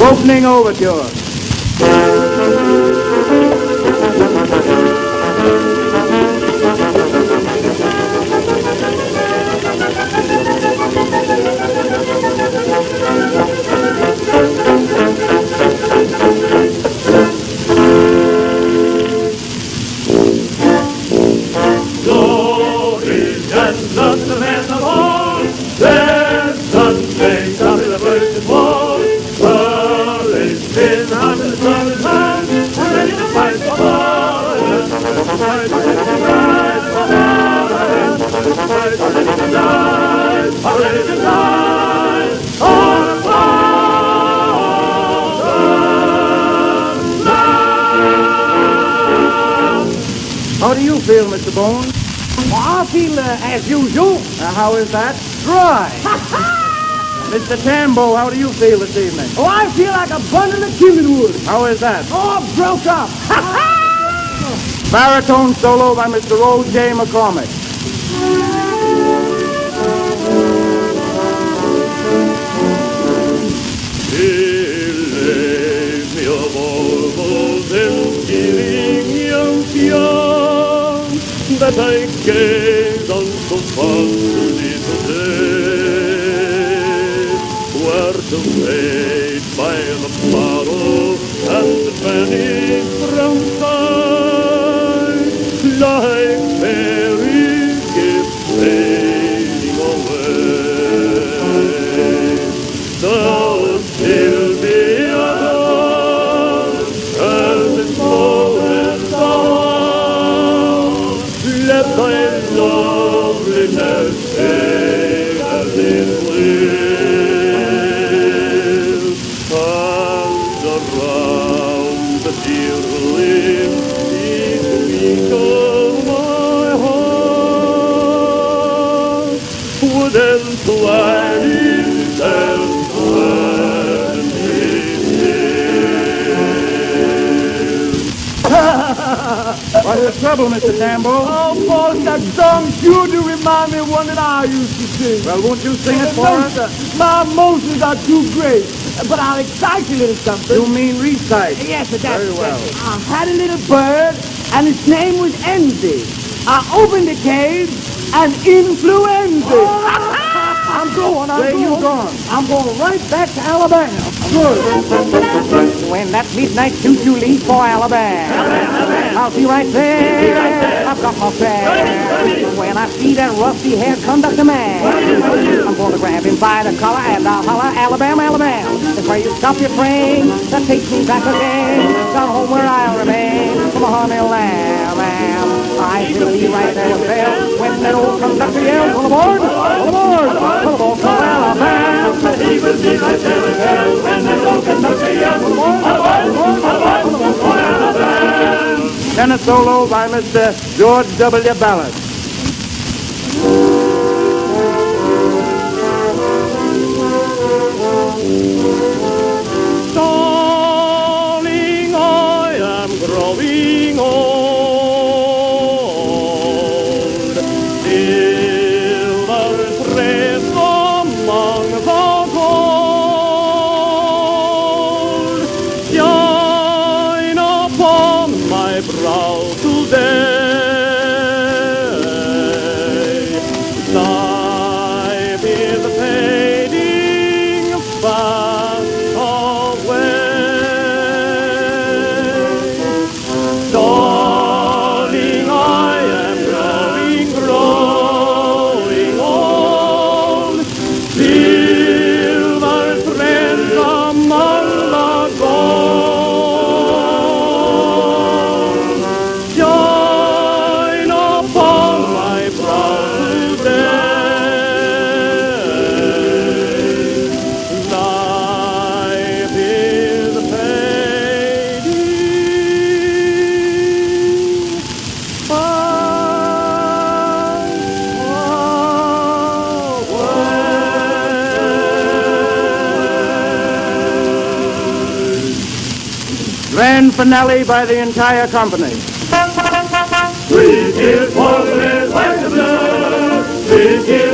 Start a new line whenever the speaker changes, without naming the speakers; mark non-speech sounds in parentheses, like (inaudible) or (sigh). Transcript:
Opening overture.
Courage in hand and the sun in hand, we're ready to fight for. Fight, ready to rise for. Fight, ready to die, ready to die.
How do you feel, Mr. Bones?
I feel uh, as usual.
Uh, how is that? Dry. Mr. Tambo, how do you feel this evening?
Oh, I feel like a bundle of kindling wood.
How is that?
Oh, broke up. (laughs)
Baritone solo by Mr. O. J. McCormick.
Beleef me op orgels en skilling young young that I gazed on so fond a little day were fade by the bottle and vanish from sight like fairy gifts fading away. So still be adored as its moments. Let thy loveliness fade as it will, the
trouble, Mr. Tambo?
Oh, boss, that song sure do remind me of one that I used to sing.
Well, won't you sing it for
no,
us?
sir. My emotions are too great. But I'll excite you a little something.
You mean recite?
Yes, sir, that's
Very well.
that's. I had a little bird, and its name was Envy. I opened the cage, and influenza. Oh. (laughs) I'm going, I'm
Where
going.
you going?
I'm going right back to Alabama. Good. When that midnight choo-choo leaves for Alabama, I'll be right there. I've got my fare. When I see that rusty-haired conductor man, I'm going to grab him by the collar and I'll holler, Alabama, Alabama. That's where you stop your train. That takes me back again. Down home where I'll remain. From a honey lamb, lamb. I will be right there with Bill when that old conductor yells, all aboard, all aboard, all aboard for Alabama.
He will be right there with
solo by Mr. George W. Ballard.
Darling, I am growing old. Silver threads among the gold shine upon my brow
Grand finale by the entire company.
We give Portland Washington. We give